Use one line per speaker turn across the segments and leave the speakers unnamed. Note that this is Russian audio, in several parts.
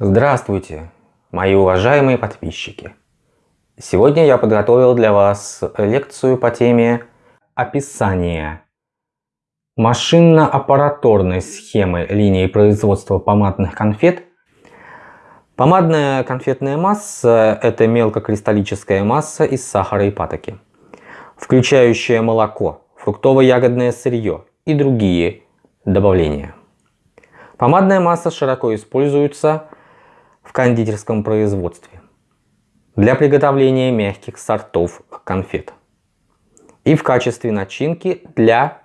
Здравствуйте, мои уважаемые подписчики! Сегодня я подготовил для вас лекцию по теме описания машинно-аппараторной схемы линии производства помадных конфет. Помадная конфетная масса – это мелкокристаллическая масса из сахара и патоки, включающая молоко, фруктово-ягодное сырье и другие добавления. Помадная масса широко используется в кондитерском производстве для приготовления мягких сортов конфет и в качестве начинки для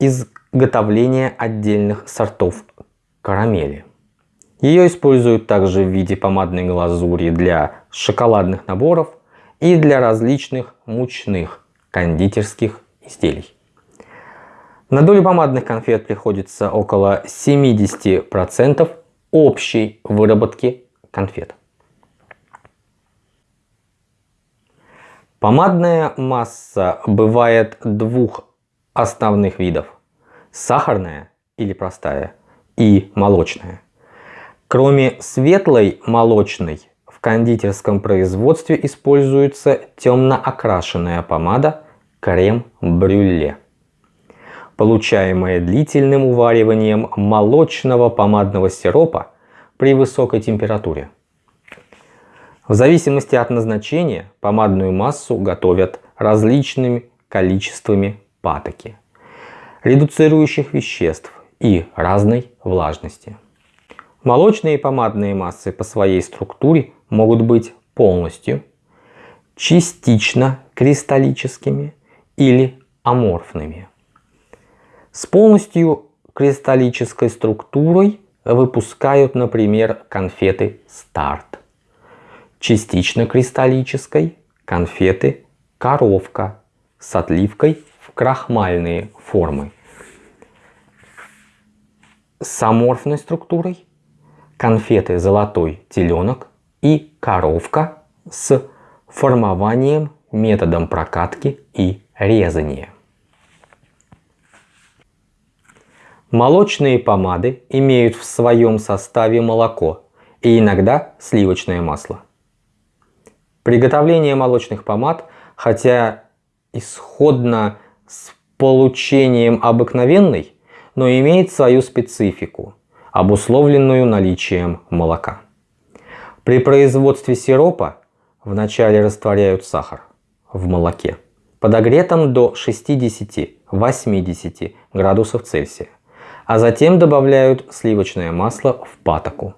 изготовления отдельных сортов карамели. Ее используют также в виде помадной глазури для шоколадных наборов и для различных мучных кондитерских изделий. На долю помадных конфет приходится около 70% общей выработки конфет. Помадная масса бывает двух основных видов. Сахарная или простая и молочная. Кроме светлой молочной, в кондитерском производстве используется темно окрашенная помада крем-брюле получаемое длительным увариванием молочного помадного сиропа при высокой температуре. В зависимости от назначения помадную массу готовят различными количествами патоки, редуцирующих веществ и разной влажности. Молочные помадные массы по своей структуре могут быть полностью, частично кристаллическими или аморфными. С полностью кристаллической структурой выпускают, например, конфеты старт. Частично кристаллической конфеты коровка с отливкой в крахмальные формы. С аморфной структурой конфеты золотой теленок и коровка с формованием методом прокатки и резания. Молочные помады имеют в своем составе молоко и иногда сливочное масло. Приготовление молочных помад, хотя исходно с получением обыкновенной, но имеет свою специфику, обусловленную наличием молока. При производстве сиропа вначале растворяют сахар в молоке, подогретом до 60-80 градусов Цельсия а затем добавляют сливочное масло в патоку.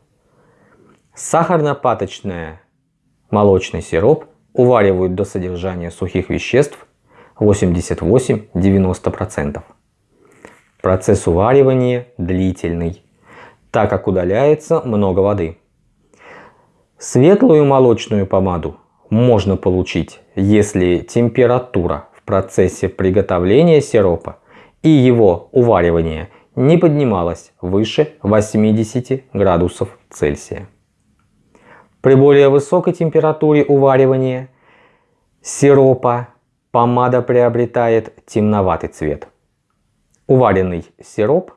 Сахарно-паточное молочный сироп уваривают до содержания сухих веществ 88-90%. Процесс уваривания длительный, так как удаляется много воды. Светлую молочную помаду можно получить, если температура в процессе приготовления сиропа и его уваривания не поднималась выше 80 градусов Цельсия. При более высокой температуре уваривания сиропа помада приобретает темноватый цвет. Уваренный сироп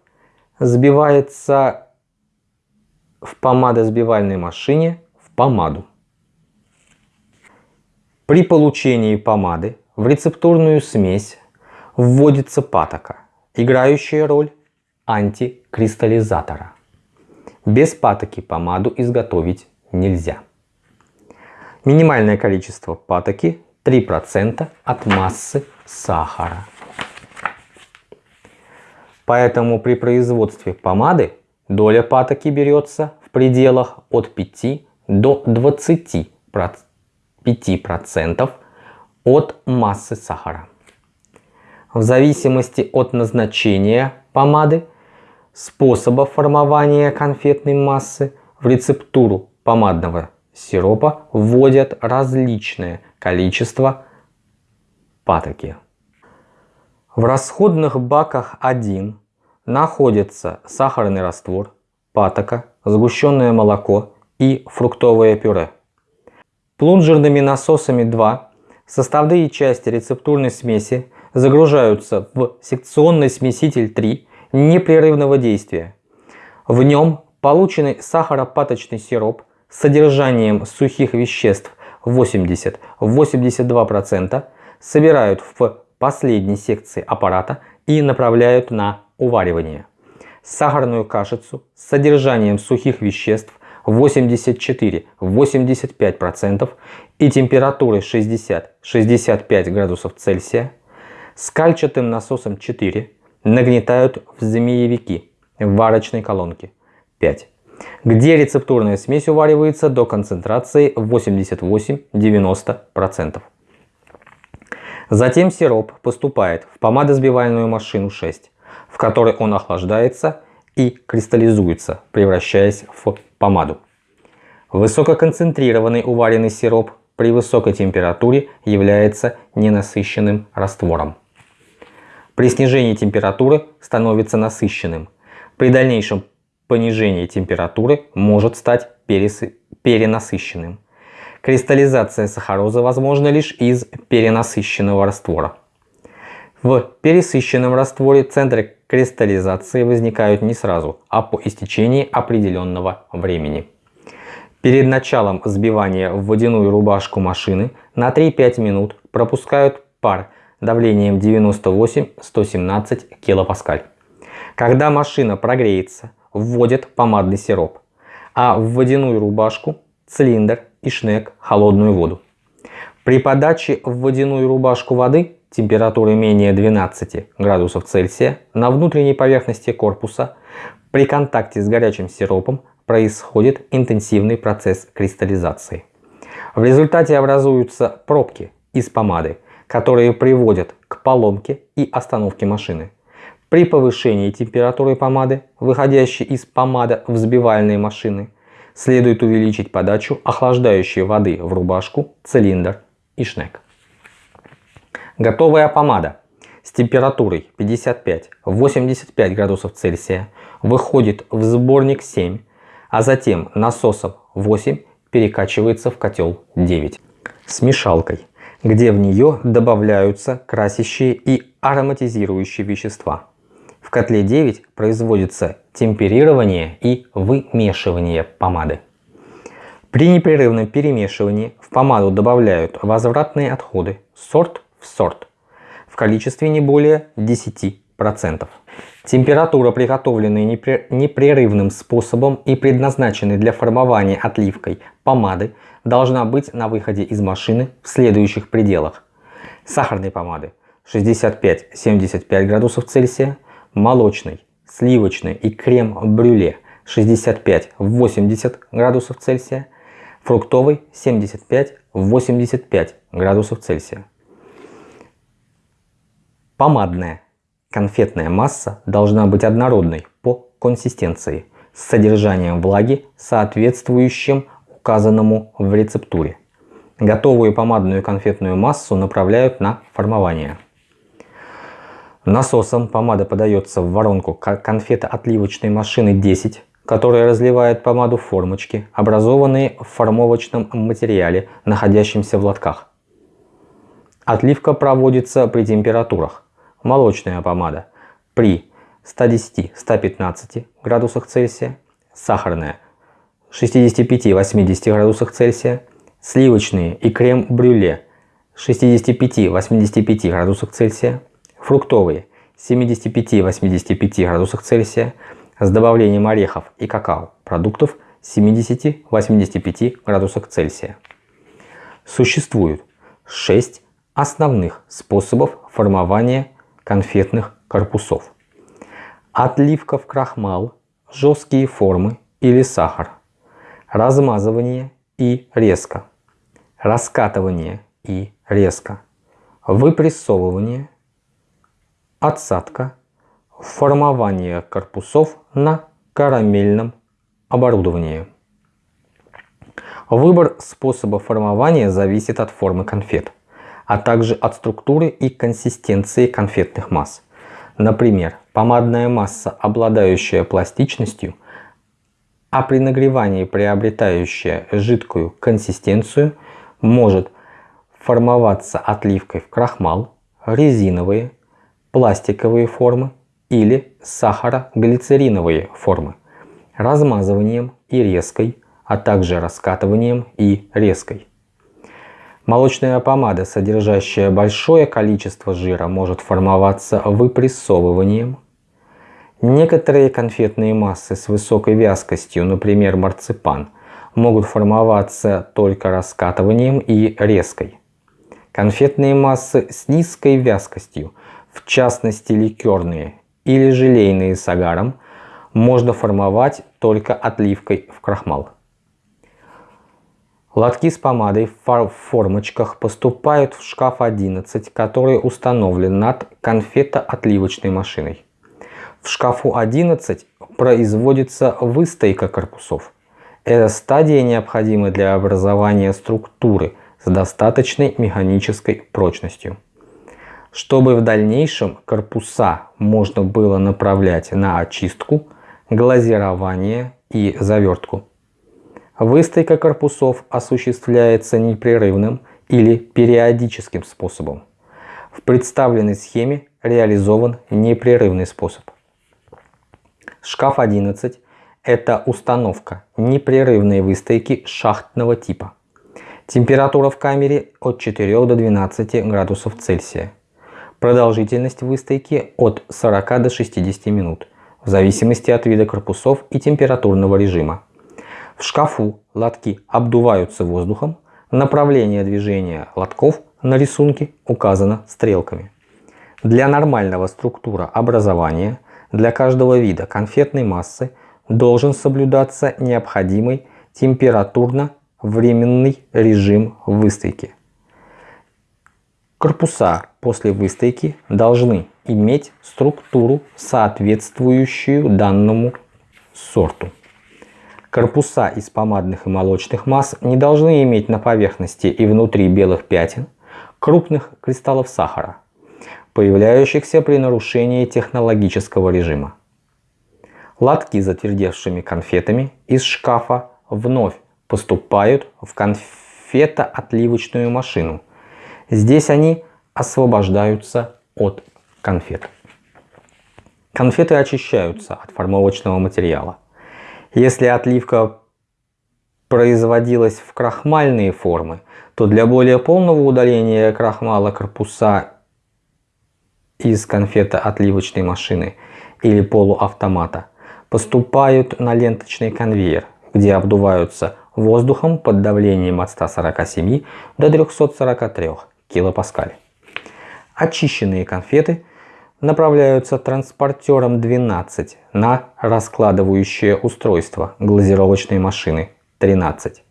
сбивается в помадосбивальной машине в помаду. При получении помады в рецептурную смесь вводится патока, играющая роль антикристаллизатора. Без патоки помаду изготовить нельзя. Минимальное количество патоки 3% от массы сахара. Поэтому при производстве помады доля патоки берется в пределах от 5 до 25% от массы сахара. В зависимости от назначения помады способа формования конфетной массы в рецептуру помадного сиропа вводят различное количество патоки. В расходных баках 1 находится сахарный раствор, патока, сгущенное молоко и фруктовое пюре. Плунжерными насосами 2 составные части рецептурной смеси загружаются в секционный смеситель 3 непрерывного действия. В нем Полученный сахаропаточный сироп с содержанием сухих веществ 80-82% собирают в последней секции аппарата и направляют на уваривание. Сахарную кашицу с содержанием сухих веществ 84-85% и температурой 60-65 градусов Цельсия с кальчатым насосом 4 нагнетают в змеевики в варочной колонке 5, где рецептурная смесь уваривается до концентрации 88-90%. Затем сироп поступает в помадосбивальную машину 6, в которой он охлаждается и кристаллизуется, превращаясь в помаду. Высококонцентрированный уваренный сироп при высокой температуре является ненасыщенным раствором. При снижении температуры становится насыщенным. При дальнейшем понижении температуры может стать перенасыщенным. Кристаллизация сахарозы возможна лишь из перенасыщенного раствора. В пересыщенном растворе центры кристаллизации возникают не сразу, а по истечении определенного времени. Перед началом взбивания в водяную рубашку машины на 3-5 минут пропускают пар давлением 98-117 кПа. Когда машина прогреется, вводят помадный сироп, а в водяную рубашку, цилиндр и шнек холодную воду. При подаче в водяную рубашку воды температуры менее 12 градусов Цельсия на внутренней поверхности корпуса при контакте с горячим сиропом происходит интенсивный процесс кристаллизации. В результате образуются пробки из помады, которые приводят к поломке и остановке машины. При повышении температуры помады, выходящей из помада взбивальной машины, следует увеличить подачу охлаждающей воды в рубашку, цилиндр и шнек. Готовая помада с температурой 55-85 градусов Цельсия выходит в сборник 7, а затем насосом 8 перекачивается в котел 9 с мешалкой, где в нее добавляются красящие и ароматизирующие вещества. В котле 9 производится темперирование и вымешивание помады. При непрерывном перемешивании в помаду добавляют возвратные отходы сорт в сорт в количестве не более 10%. Температура, приготовленная непрерывным способом и предназначенной для формования отливкой помады, должна быть на выходе из машины в следующих пределах. Сахарной помады 65-75 градусов Цельсия, молочной, сливочной и крем-брюле 65-80 градусов Цельсия, фруктовый 75-85 градусов Цельсия. Помадная конфетная масса должна быть однородной по консистенции с содержанием влаги, соответствующим указанному в рецептуре. Готовую помадную конфетную массу направляют на формование. Насосом помада подается в воронку конфетоотливочной машины 10, которая разливает помаду в формочки, образованные в формовочном материале, находящемся в лотках. Отливка проводится при температурах. Молочная помада при 110-115 градусах Цельсия, сахарная 65-80 градусах Цельсия, сливочные и крем-брюле 65-85 градусах Цельсия, фруктовые 75-85 градусах Цельсия с добавлением орехов и какао продуктов 70-85 градусах Цельсия. Существует 6 основных способов формования конфетных корпусов. Отливка в крахмал, жесткие формы или сахар, размазывание и резко, раскатывание и резко, выпрессовывание, отсадка, формование корпусов на карамельном оборудовании. Выбор способа формования зависит от формы конфет, а также от структуры и консистенции конфетных масс. Например, помадная масса, обладающая пластичностью, а при нагревании приобретающая жидкую консистенцию, может формоваться отливкой в крахмал, резиновые, пластиковые формы или сахароглицериновые формы. размазыванием и резкой, а также раскатыванием и резкой. Молочная помада, содержащая большое количество жира, может формоваться выпрессовыванием. Некоторые конфетные массы с высокой вязкостью, например марципан, могут формоваться только раскатыванием и резкой. Конфетные массы с низкой вязкостью, в частности ликерные или желейные с агаром, можно формовать только отливкой в крахмал. Лотки с помадой в формочках поступают в шкаф 11, который установлен над конфетоотливочной машиной. В шкафу 11 производится выстойка корпусов. Эта стадия необходима для образования структуры с достаточной механической прочностью. Чтобы в дальнейшем корпуса можно было направлять на очистку, глазирование и завертку. Выстойка корпусов осуществляется непрерывным или периодическим способом. В представленной схеме реализован непрерывный способ. Шкаф 11 – это установка непрерывной выстойки шахтного типа. Температура в камере от 4 до 12 градусов Цельсия. Продолжительность выстойки от 40 до 60 минут, в зависимости от вида корпусов и температурного режима. В шкафу лотки обдуваются воздухом, направление движения лотков на рисунке указано стрелками. Для нормального структура образования для каждого вида конфетной массы должен соблюдаться необходимый температурно-временный режим выстойки. Корпуса после выстойки должны иметь структуру, соответствующую данному сорту. Корпуса из помадных и молочных масс не должны иметь на поверхности и внутри белых пятен крупных кристаллов сахара, появляющихся при нарушении технологического режима. Лотки с затвердевшими конфетами из шкафа вновь поступают в конфетоотливочную машину. Здесь они освобождаются от конфет. Конфеты очищаются от формовочного материала. Если отливка производилась в крахмальные формы, то для более полного удаления крахмала корпуса из конфета отливочной машины или полуавтомата поступают на ленточный конвейер, где обдуваются воздухом под давлением от 147 до 343 килопаскаль. Очищенные конфеты направляются транспортером 12 на раскладывающее устройство глазировочной машины 13.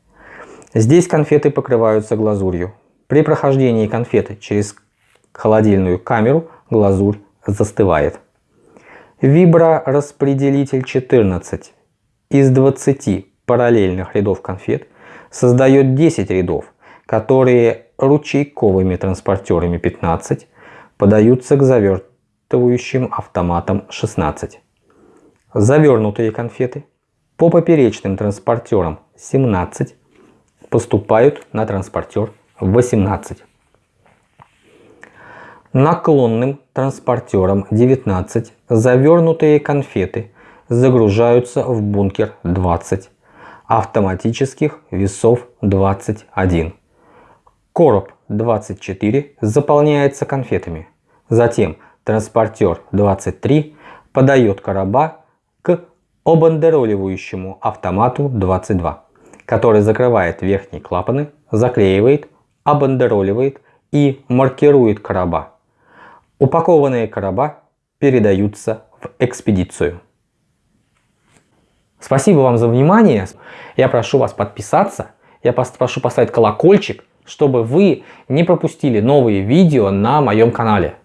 Здесь конфеты покрываются глазурью. При прохождении конфеты через холодильную камеру глазурь застывает. Виброраспределитель 14 из 20 параллельных рядов конфет создает 10 рядов, которые ручейковыми транспортерами 15 подаются к завертке захватывающим автоматом 16. Завернутые конфеты по поперечным транспортерам 17 поступают на транспортер 18. Наклонным транспортером 19 завернутые конфеты загружаются в бункер 20, автоматических весов 21. Короб 24 заполняется конфетами. Затем транспортер 23 подает короба к обандероливающему автомату 22, который закрывает верхние клапаны, заклеивает, обандероливает и маркирует короба. Упакованные короба передаются в экспедицию. Спасибо вам за внимание. Я прошу вас подписаться. Я прошу поставить колокольчик, чтобы вы не пропустили новые видео на моем канале.